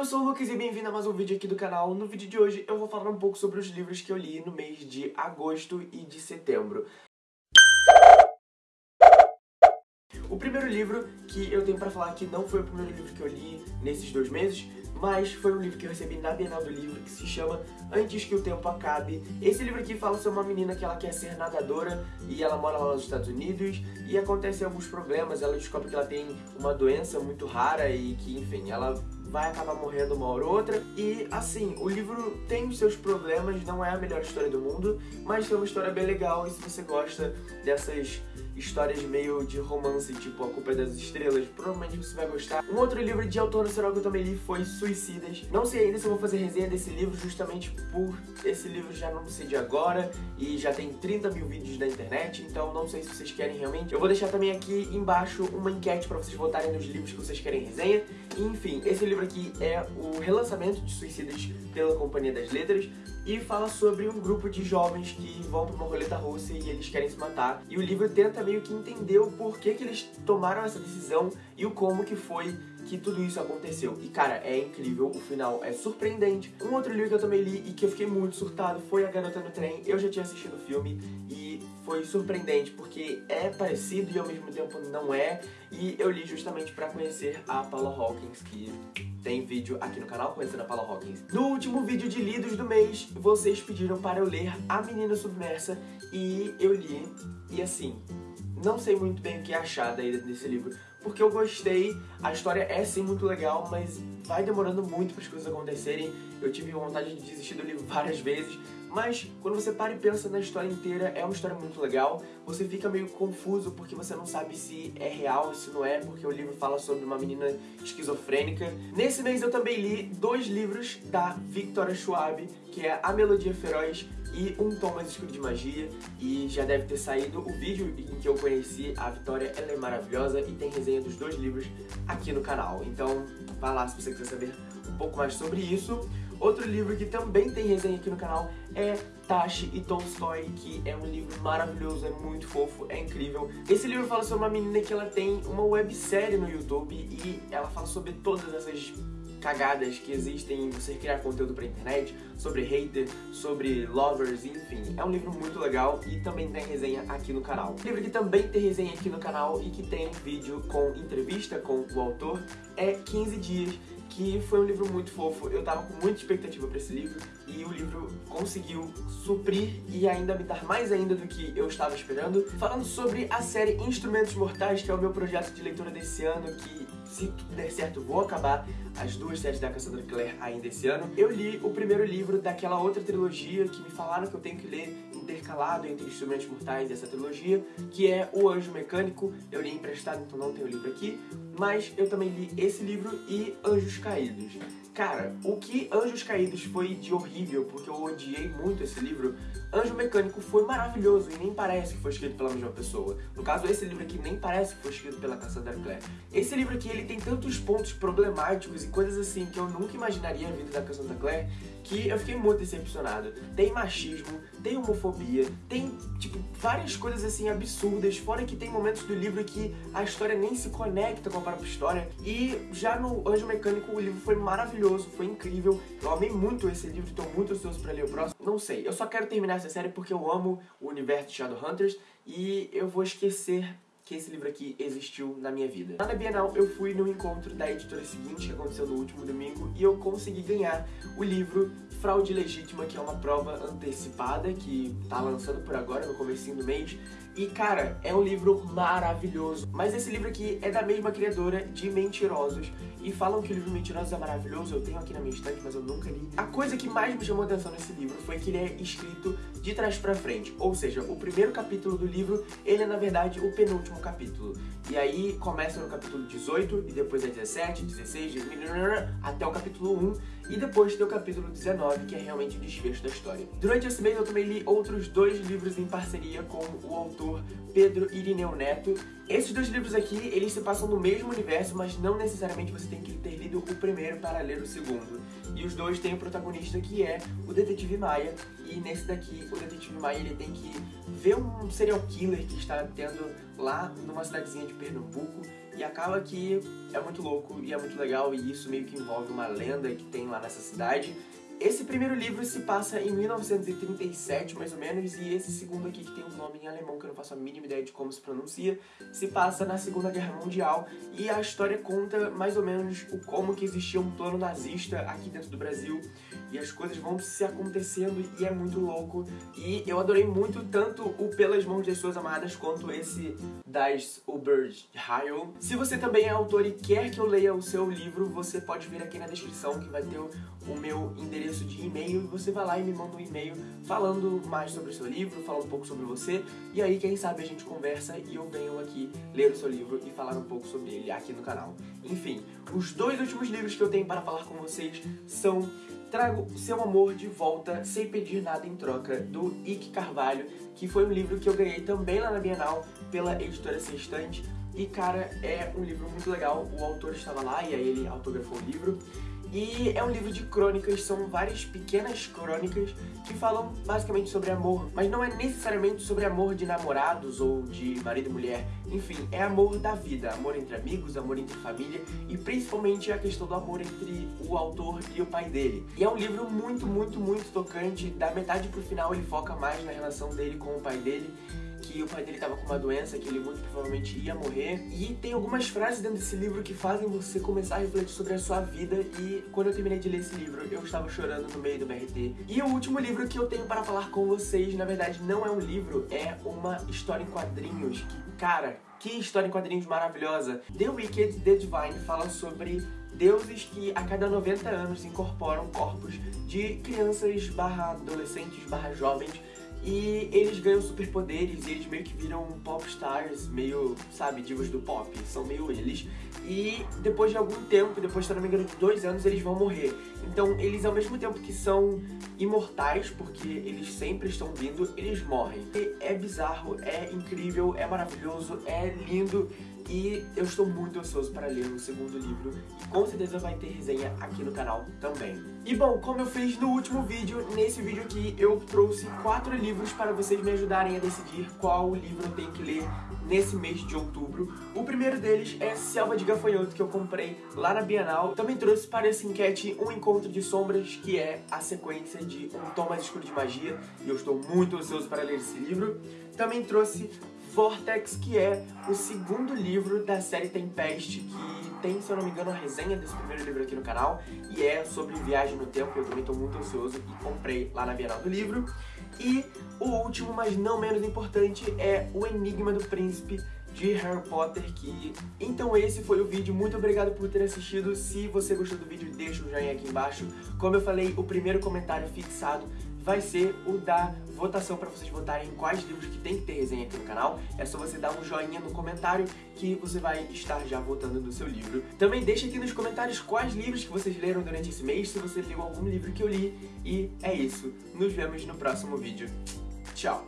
eu sou o Lucas e bem-vindo a mais um vídeo aqui do canal. No vídeo de hoje eu vou falar um pouco sobre os livros que eu li no mês de agosto e de setembro. O primeiro livro que eu tenho pra falar que não foi o primeiro livro que eu li nesses dois meses, mas foi um livro que eu recebi na Bienal do Livro, que se chama Antes que o Tempo Acabe. Esse livro aqui fala sobre uma menina que ela quer ser nadadora e ela mora lá nos Estados Unidos e acontecem alguns problemas, ela descobre que ela tem uma doença muito rara e que, enfim, ela vai acabar morrendo uma hora ou outra. E assim, o livro tem os seus problemas, não é a melhor história do mundo, mas é uma história bem legal e se você gosta dessas histórias meio de romance, tipo A Culpa é das Estrelas, provavelmente você vai gostar. Um outro livro de autor nacional que eu também li foi Suicidas. Não sei ainda se eu vou fazer resenha desse livro, justamente por esse livro já não sei de agora e já tem 30 mil vídeos na internet, então não sei se vocês querem realmente. Eu vou deixar também aqui embaixo uma enquete pra vocês votarem nos livros que vocês querem resenha. Enfim, esse livro aqui é o relançamento de Suicidas pela Companhia das Letras e fala sobre um grupo de jovens que vão pra uma roleta russa e eles querem se matar. E o livro tenta meio que entender o porquê que eles tomaram essa decisão e o como que foi que tudo isso aconteceu. E cara, é incrível, o final é surpreendente. Um outro livro que eu também li e que eu fiquei muito surtado foi A Garota no Trem. Eu já tinha assistido o filme e foi surpreendente porque é parecido e ao mesmo tempo não é. E eu li justamente para conhecer a Paula Hawkins, que tem vídeo aqui no canal conhecendo a Paula Hawkins. No último vídeo de lidos do mês, vocês pediram para eu ler A Menina Submersa e eu li. E assim, não sei muito bem o que achar daí desse livro, porque eu gostei, a história é sim muito legal, mas vai demorando muito para as coisas acontecerem. Eu tive vontade de desistir do livro várias vezes, mas quando você para e pensa na história inteira, é uma história muito legal. Você fica meio confuso porque você não sabe se é real, se não é, porque o livro fala sobre uma menina esquizofrênica. Nesse mês eu também li dois livros da Victoria Schwab, que é A Melodia Feroz e Um Tom Mais Escuro de Magia. E já deve ter saído o vídeo em que eu conheci a Vitória, ela é maravilhosa e tem resenha dos dois livros aqui no canal. Então vai lá se você quiser saber um pouco mais sobre isso. Outro livro que também tem resenha aqui no canal é Tashi e Tolstói, que é um livro maravilhoso, é muito fofo, é incrível. Esse livro fala sobre uma menina que ela tem uma websérie no YouTube e ela fala sobre todas essas cagadas que existem em você criar conteúdo pra internet, sobre hater, sobre lovers, enfim. É um livro muito legal e também tem resenha aqui no canal. Livro que também tem resenha aqui no canal e que tem vídeo com entrevista com o autor é 15 Dias, que foi um livro muito fofo. Eu tava com muita expectativa para esse livro e o livro conseguiu suprir e ainda me dar mais ainda do que eu estava esperando. Falando sobre a série Instrumentos Mortais, que é o meu projeto de leitura desse ano, que se tudo der certo vou acabar as duas séries da Cassandra Clare ainda esse ano. Eu li o primeiro livro daquela outra trilogia que me falaram que eu tenho que ler intercalado entre Instrumentos Mortais e essa trilogia, que é O Anjo Mecânico. Eu li emprestado, então não tenho o livro aqui, mas eu também li esse livro e Anjos Caídos. Cara, o que Anjos Caídos foi de horrível, porque eu odiei muito esse livro, Anjo Mecânico foi maravilhoso e nem parece que foi escrito pela mesma pessoa. No caso, esse livro aqui nem parece que foi escrito pela Cassandra Clare. Esse livro aqui, ele tem tantos pontos problemáticos e coisas assim que eu nunca imaginaria a vida da Cassandra Clare, que eu fiquei muito decepcionado. Tem machismo, tem homofobia, tem, tipo, várias coisas assim absurdas, fora que tem momentos do livro que a história nem se conecta com a própria história. E já no Anjo Mecânico, o livro foi maravilhoso, foi incrível. Eu amei muito esse livro, estou muito ansioso para ler o próximo. Não sei, eu só quero terminar essa série porque eu amo o universo de Shadowhunters e eu vou esquecer que esse livro aqui existiu na minha vida. Na Bienal eu fui no encontro da editora seguinte, que aconteceu no último domingo, e eu consegui ganhar o livro Fraude Legítima, que é uma prova antecipada, que tá lançando por agora, no comecinho do mês. E, cara, é um livro maravilhoso. Mas esse livro aqui é da mesma criadora de Mentirosos. E falam que o livro Mentirosos é maravilhoso, eu tenho aqui na minha estante, mas eu nunca li. A coisa que mais me chamou atenção nesse livro foi que ele é escrito de trás pra frente. Ou seja, o primeiro capítulo do livro, ele é, na verdade, o penúltimo capítulo. E aí começa no capítulo 18, e depois é 17, 16, até o capítulo 1. E depois tem o capítulo 19, que é realmente o desfecho da história. Durante esse mês eu também li outros dois livros em parceria com o autor Pedro Irineu Neto. Esses dois livros aqui, eles se passam no mesmo universo, mas não necessariamente você tem que ter lido o primeiro para ler o segundo. E os dois têm o protagonista que é o Detetive Maia, e nesse daqui, o Detetive Maia ele tem que ver um serial killer que está tendo lá numa cidadezinha de Pernambuco e acaba que é muito louco e é muito legal e isso meio que envolve uma lenda que tem lá nessa cidade esse primeiro livro se passa em 1937, mais ou menos, e esse segundo aqui, que tem um nome em alemão que eu não faço a mínima ideia de como se pronuncia, se passa na Segunda Guerra Mundial, e a história conta mais ou menos o como que existia um plano nazista aqui dentro do Brasil, e as coisas vão se acontecendo e é muito louco. E eu adorei muito tanto o Pelas Mãos das Suas Amadas quanto esse das Uberheil. Se você também é autor e quer que eu leia o seu livro, você pode vir aqui na descrição que vai ter o, meu endereço de e-mail e você vai lá e me manda um e-mail falando mais sobre o seu livro, falando um pouco sobre você e aí quem sabe a gente conversa e eu venho aqui ler o seu livro e falar um pouco sobre ele aqui no canal. Enfim, os dois últimos livros que eu tenho para falar com vocês são Trago Seu Amor de Volta Sem Pedir Nada em Troca, do Ike Carvalho, que foi um livro que eu ganhei também lá na Bienal pela editora Sextante. E, cara, é um livro muito legal. O autor estava lá e aí ele autografou o livro. E é um livro de crônicas, são várias pequenas crônicas que falam basicamente sobre amor, mas não é necessariamente sobre amor de namorados ou de marido e mulher. Enfim, é amor da vida, amor entre amigos, amor entre família e principalmente a questão do amor entre o autor e o pai dele. E é um livro muito, muito, muito tocante. Da metade pro final ele foca mais na relação dele com o pai dele que o pai dele estava com uma doença, que ele muito provavelmente ia morrer. E tem algumas frases dentro desse livro que fazem você começar a refletir sobre a sua vida. E quando eu terminei de ler esse livro, eu estava chorando no meio do BRT. E o último livro que eu tenho para falar com vocês, na verdade, não é um livro, é uma história em quadrinhos. Que, cara, que história em quadrinhos maravilhosa! The Wicked, The Divine fala sobre deuses que a cada 90 anos incorporam corpos de crianças barra adolescentes barra jovens e eles ganham superpoderes e eles meio que viram pop stars, meio, sabe, divas do pop. São meio eles. E depois de algum tempo, depois, se não me engano, de dois anos, eles vão morrer. Então, eles, ao mesmo tempo que são imortais, porque eles sempre estão vindo, eles morrem. E é bizarro, é incrível, é maravilhoso, é lindo. E eu estou muito ansioso para ler o segundo livro e com certeza vai ter resenha aqui no canal também. E bom, como eu fiz no último vídeo, nesse vídeo aqui eu trouxe quatro livros para vocês me ajudarem a decidir qual livro eu tenho que ler nesse mês de outubro. O primeiro deles é Selva de Gafanhoto, que eu comprei lá na Bienal. Também trouxe para essa enquete Um Encontro de Sombras, que é a sequência de Um Tom Mais Escuro de Magia, e eu estou muito ansioso para ler esse livro. Também trouxe Vortex, que é o segundo livro da série Tempest, que tem, se eu não me engano, a resenha desse primeiro livro aqui no canal, e é sobre viagem no tempo, eu também estou muito ansioso e comprei lá na Bienal do Livro. E o último, mas não menos importante, é O Enigma do Príncipe, de Harry Potter que... Então esse foi o vídeo, muito obrigado por ter assistido, se você gostou do vídeo deixa um joinha aqui embaixo. Como eu falei, o primeiro comentário fixado vai ser o da votação para vocês votarem em quais livros que tem que ter resenha aqui no canal. É só você dar um joinha no comentário que você vai estar já votando no seu livro. Também deixa aqui nos comentários quais livros que vocês leram durante esse mês, se você leu algum livro que eu li. E é isso. Nos vemos no próximo vídeo. Tchau!